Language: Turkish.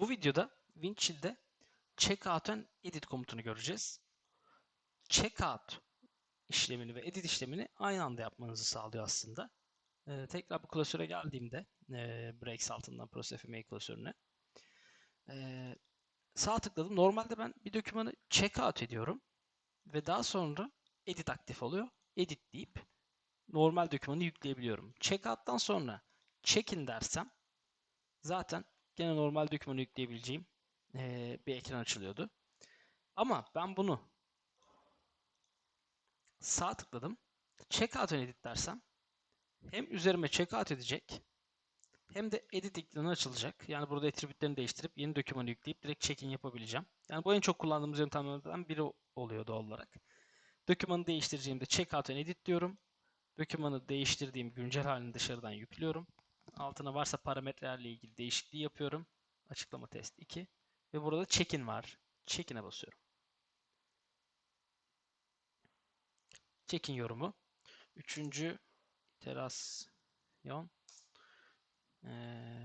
Bu videoda Windchill'de checkout and edit komutunu göreceğiz. Checkout işlemini ve edit işlemini aynı anda yapmanızı sağlıyor aslında. Ee, tekrar bu klasöre geldiğimde e, Breaks altından ProSFMA klasörüne e, sağ tıkladım. Normalde ben bir dokümanı checkout ediyorum ve daha sonra edit aktif oluyor. Edit deyip normal dokümanı yükleyebiliyorum. Checkout'tan sonra check-in dersem zaten gene normal dokümanı yükleyebileceğim eee, bir ekran açılıyordu. Ama ben bunu sağ tıkladım. Checkout and edit dersem hem üzerime checkout edecek hem de edit ekranı açılacak. Yani burada attribütlerini değiştirip yeni dokümanı yükleyip direkt check-in yapabileceğim. Yani bu en çok kullandığımız yöntemlerden biri oluyor doğal olarak. Dokümanı değiştireceğimde checkout and edit diyorum. Dokümanı değiştirdiğim güncel halini dışarıdan yüklüyorum. Altına varsa parametrelerle ilgili değişikliği yapıyorum. Açıklama test 2. Ve burada check-in var. Check-in'e basıyorum. Check-in yorumu. Üçüncü iterasyon yapıldı.